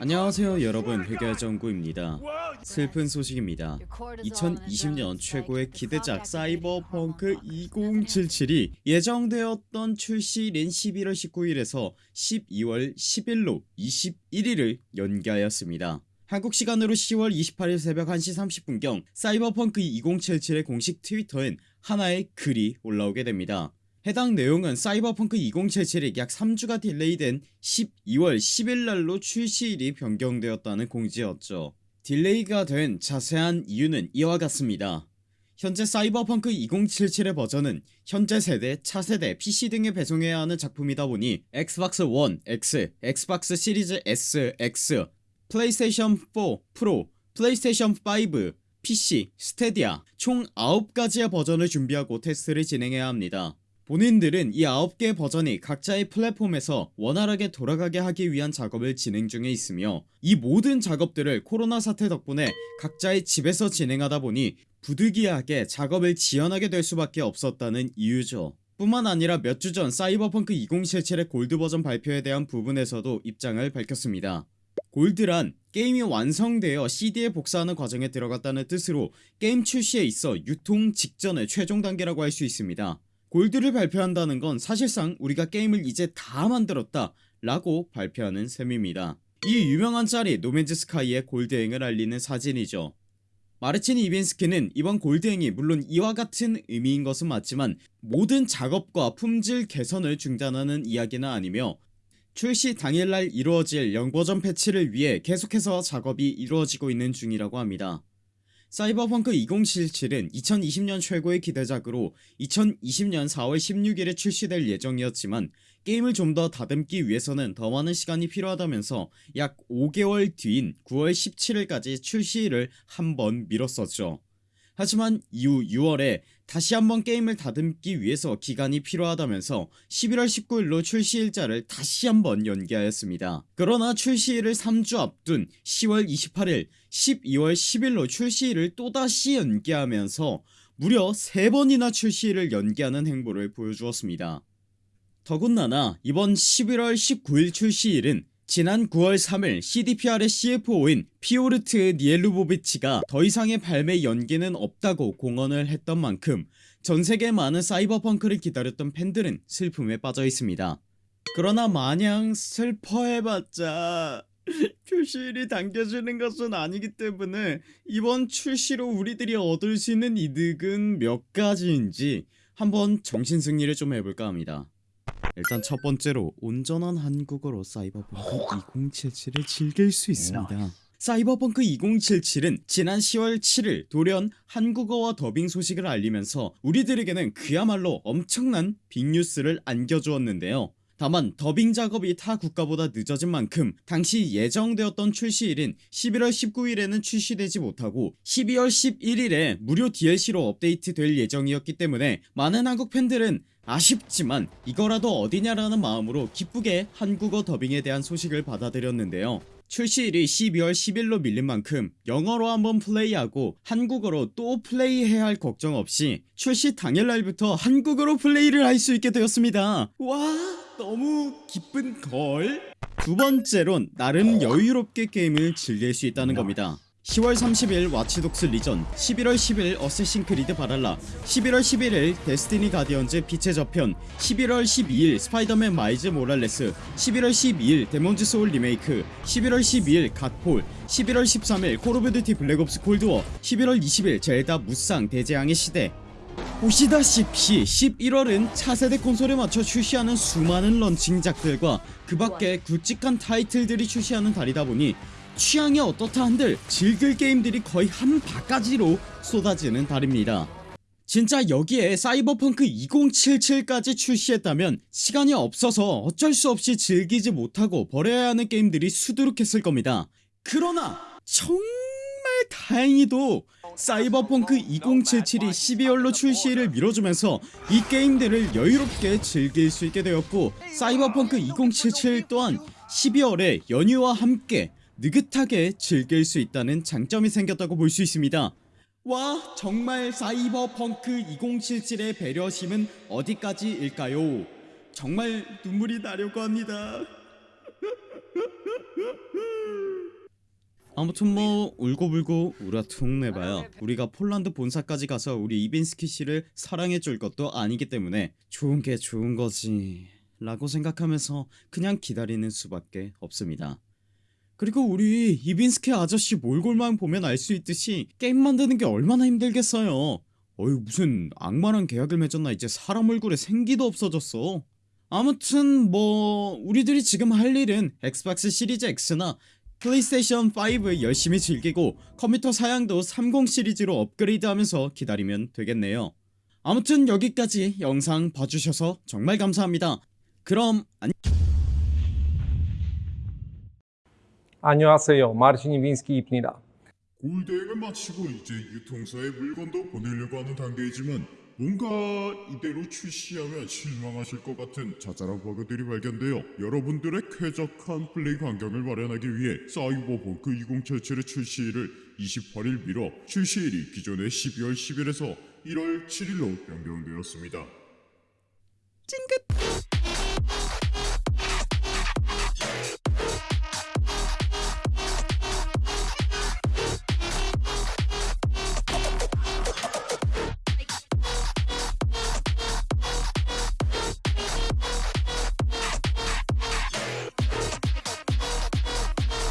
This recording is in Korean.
안녕하세요 여러분. 회결정구입니다. 슬픈 소식입니다. 2020년 최고의 기대작 사이버펑크 2077이 예정되었던 출시일인 11월 19일에서 12월 10일로 21일을 연기하였습니다. 한국 시간으로 10월 28일 새벽 1시 30분경 사이버펑크 2077의 공식 트위터엔 하나의 글이 올라오게 됩니다 해당 내용은 사이버펑크 2077이 약 3주가 delay된 12월 10일날로 출시일이 변경되었다는 공지였죠. delay가 된 자세한 이유는 이와 같습니다. 현재 사이버펑크 2077의 버전은 현재 세대, 차세대, PC 등에 배송해야 하는 작품이다 보니 엑스박스 1, X, 엑스박스 시리즈 S, X, 플레이스테이션 4 프로, 플레이스테이션 5, PC, 스타디아 총 9가지의 버전을 준비하고 테스트를 진행해야 합니다 본인들은 이 9개 버전이 각자의 플랫폼에서 원활하게 돌아가게 하기 위한 작업을 진행 중에 있으며 이 모든 작업들을 코로나 사태 덕분에 각자의 집에서 진행하다 보니 부득이하게 작업을 지연하게 될 수밖에 없었다는 이유죠. 뿐만 아니라 몇 주 전 사이버펑크 2077의 골드 버전 발표에 대한 부분에서도 입장을 밝혔습니다. 골드란 게임이 완성되어 CD에 복사하는 과정에 들어갔다는 뜻으로 게임 출시에 있어 유통 직전의 최종 단계라고 할 수 있습니다 골드를 발표한다는 건 사실상 우리가 게임을 이제 다 만들었다 라고 발표하는 셈입니다. 이 유명한 짤이 노맨즈 스카이의 골드행을 알리는 사진이죠. 마르친 이빈스키는 이번 골드행이 물론 이와 같은 의미인 것은 맞지만 모든 작업과 품질 개선을 중단하는 이야기는 아니며 출시 당일날 이루어질 영버전 패치를 위해 계속해서 작업이 이루어지고 있는 중이라고 합니다 사이버펑크 2077은 2020년 최고의 기대작으로 2020년 4월 16일에 출시될 예정이었지만 게임을 좀 더 다듬기 위해서는 더 많은 시간이 필요하다면서 약 5개월 뒤인 9월 17일까지 출시일을 한 번 미뤘었죠 하지만 이후 6월에 다시 한번 게임을 다듬기 위해서 기간이 필요하다면서 11월 19일로 출시일자를 다시 한번 연기하였습니다. 그러나 출시일을 3주 앞둔 10월 28일 12월 10일로 출시일을 또다시 연기하면서 무려 3번이나 출시일을 연기하는 행보를 보여주었습니다. 더군다나 이번 11월 19일 출시일은 지난 9월 3일 CDPR의 CFO인 피오르트 니엘루보비치가 더 이상의 발매 연기는 없다고 공언을 했던 만큼 전세계 많은 사이버펑크를 기다렸던 팬들은 슬픔에 빠져 있습니다. 그러나 마냥 슬퍼해봤자 출시일이 당겨지는 것은 아니기 때문에 이번 출시로 우리들이 얻을 수 있는 이득은 몇 가지인지 한번 정신승리를 좀 해볼까 합니다 일단 첫 번째로 온전한 한국어로 사이버펑크 2077을 즐길 수 있습니다. 사이버펑크 2077은 지난 10월 7일 돌연 한국어와 더빙 소식을 알리면서 우리들에게는 그야말로 엄청난 빅뉴스를 안겨주었는데요. 다만 더빙 작업이 타 국가보다 늦어진 만큼 당시 예정되었던 출시일인 11월 19일에는 출시되지 못하고 12월 11일에 무료 DLC로 업데이트 될 예정이었기 때문에 많은 한국 팬들은 아쉽지만 이거라도 어디냐라는 마음으로 기쁘게 한국어 더빙에 대한 소식을 받아들였는데요. 출시일이 12월 10일로 밀린 만큼 영어로 한번 플레이하고 한국어로 또 플레이해야 할 걱정 없이 출시 당일날부터 한국어로 플레이를 할 수 있게 되었습니다. 와 너무 기쁜걸. 두번째론 나름 여유롭게 게임을 즐길 수 있다는 겁니다 10월 30일 와치독스 리전 11월 10일 어쌔신 크리드 발할라 11월 11일 데스티니 가디언즈 빛의 저편 11월 12일 스파이더맨 마일즈 모랄레스 11월 12일 데몬즈 소울 리메이크 11월 12일 갓폴 11월 13일 콜 오브 듀티 블랙옵스 콜드워 11월 20일 젤다 무쌍 대재앙의 시대. 보시다시피 11월은 차세대 콘솔에 맞춰 출시하는 수많은 런칭작들과 그 밖에 굵직한 타이틀들이 출시하는 달이다 보니 취향이 어떻다 한들 즐길 게임들이 거의 한 바가지로 쏟아지는 달입니다. 진짜 여기에 사이버펑크 2077까지 출시했다면 시간이 없어서 어쩔 수 없이 즐기지 못하고 버려야 하는 게임들이 수두룩했을 겁니다. 그러나 정말 다행히도 사이버펑크 2077이 12월로 출시를 미뤄주면서 이 게임들을 여유롭게 즐길 수 있게 되었고 사이버펑크 2077 또한 12월에 연휴와 함께 느긋하게 즐길 수 있다는 장점이 생겼다고 볼 수 있습니다. 와 정말 사이버펑크 2077의 배려심은 어디까지일까요? 정말 눈물이 나려고 합니다. 아무튼 뭐 울고불고 우라퉁 내봐야 우리가 폴란드 본사까지 가서 우리 이빈스키 씨를 사랑해줄 것도 아니기 때문에 좋은 게 좋은 거지 라고 생각하면서 그냥 기다리는 수밖에 없습니다 그리고 우리 이빈스키 아저씨 몰골만 보면 알 수 있듯이 게임 만드는 게 얼마나 힘들겠어요. 어휴 무슨 악마랑 계약을 맺었나 이제 사람 얼굴에 생기도 없어졌어. 아무튼 뭐 우리들이 지금 할 일은 엑스박스 시리즈 X나 플레이스테이션 5 열심히 즐기고 컴퓨터 사양도 30 시리즈로 업그레이드하면서 기다리면 되겠네요. 아무튼 여기까지 영상 봐주셔서 정말 감사합니다. 그럼 안 안녕하세요. 마르신 이빈스키입니다. 골대행을 마치고 이제 유통사에 물건도 보내려고 하는 단계이지만 뭔가 이대로 출시하면 실망하실 것 같은 자잘한 버그들이 발견되어 여러분들의 쾌적한 플레이 환경을 마련하기 위해 사이버펑크 2077의 출시일을 28일 미뤄 출시일이 기존의 12월 10일에서 1월 7일로 변경되었습니다. 찡긋